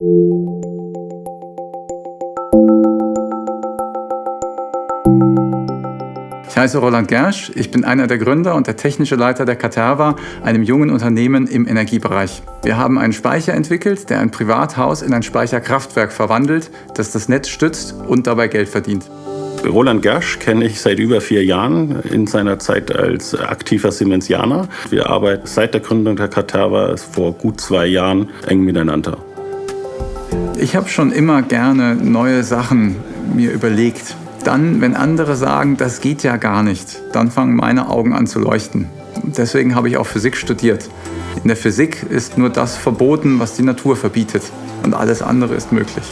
Ich heiße Roland Gersch, ich bin einer der Gründer und der technische Leiter der Caterva, einem jungen Unternehmen im Energiebereich. Wir haben einen Speicher entwickelt, der ein Privathaus in ein Speicherkraftwerk verwandelt, das das Netz stützt und dabei Geld verdient. Roland Gersch kenne ich seit über vier Jahren in seiner Zeit als aktiver Siemensianer. Wir arbeiten seit der Gründung der Caterva vor gut zwei Jahren eng miteinander. Ich habe schon immer gerne neue Sachen mir überlegt dann, wenn andere sagen, das geht ja gar nicht, dann fangen meine Augen an zu leuchten. Deswegen habe ich auch Physik studiert. In der Physik ist nur das verboten, was die Natur verbietet. Und alles andere ist möglich.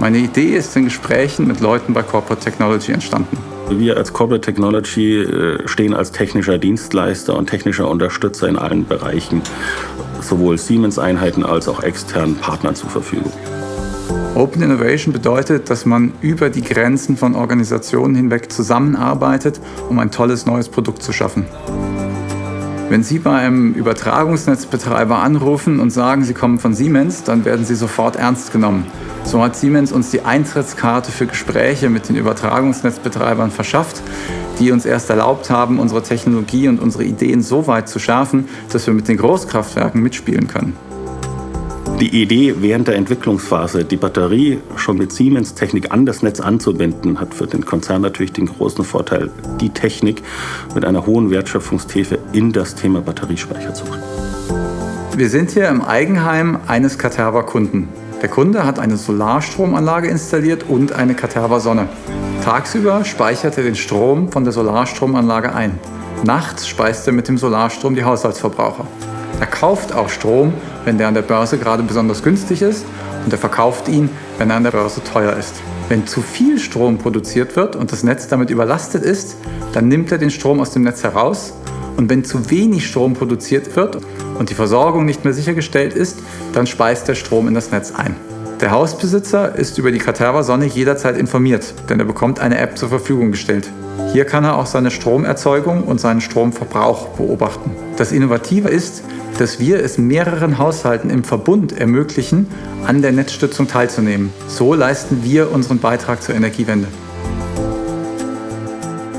Meine Idee ist in Gesprächen mit Leuten bei Corporate Technology entstanden. Wir als Corporate Technology äh, stehen als technischer Dienstleister und technischer Unterstützer in allen Bereichen, sowohl Siemens-Einheiten als auch externen Partnern zur Verfügung. Open Innovation bedeutet, dass man über die Grenzen von Organisationen hinweg zusammenarbeitet, um ein tolles neues Produkt zu schaffen. Wenn Sie bei einem Übertragungsnetzbetreiber anrufen und sagen, Sie kommen von Siemens, dann werden Sie sofort ernst genommen. So hat Siemens uns die Eintrittskarte für Gespräche mit den Übertragungsnetzbetreibern verschafft, die uns erst erlaubt haben, unsere Technologie und unsere Ideen so weit zu schärfen, dass wir mit den Großkraftwerken mitspielen können. Die Idee während der Entwicklungsphase, die Batterie schon mit Siemens-Technik an das Netz anzubinden, hat für den Konzern natürlich den großen Vorteil, die Technik mit einer hohen Wertschöpfungstiefe in das Thema Batteriespeicher zu bringen. Wir sind hier im Eigenheim eines Caterva-Kunden. Der Kunde hat eine Solarstromanlage installiert und eine Caterva-Sonne. Tagsüber speichert er den Strom von der Solarstromanlage ein. Nachts speist er mit dem Solarstrom die Haushaltsverbraucher. Er kauft auch Strom, wenn der an der Börse gerade besonders günstig ist und er verkauft ihn, wenn er an der Börse teuer ist. Wenn zu viel Strom produziert wird und das Netz damit überlastet ist, dann nimmt er den Strom aus dem Netz heraus und wenn zu wenig Strom produziert wird und die Versorgung nicht mehr sichergestellt ist, dann speist der Strom in das Netz ein. Der Hausbesitzer ist über die Caterva Sonne jederzeit informiert, denn er bekommt eine App zur Verfügung gestellt. Hier kann er auch seine Stromerzeugung und seinen Stromverbrauch beobachten. Das Innovative ist, dass wir es mehreren Haushalten im Verbund ermöglichen, an der Netzstützung teilzunehmen. So leisten wir unseren Beitrag zur Energiewende.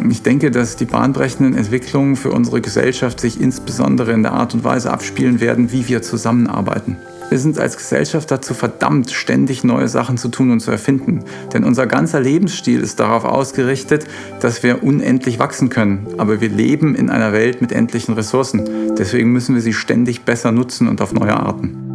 Ich denke, dass die bahnbrechenden Entwicklungen für unsere Gesellschaft sich insbesondere in der Art und Weise abspielen werden, wie wir zusammenarbeiten. Wir sind als Gesellschaft dazu verdammt, ständig neue Sachen zu tun und zu erfinden. Denn unser ganzer Lebensstil ist darauf ausgerichtet, dass wir unendlich wachsen können. Aber wir leben in einer Welt mit endlichen Ressourcen. Deswegen müssen wir sie ständig besser nutzen und auf neue Arten.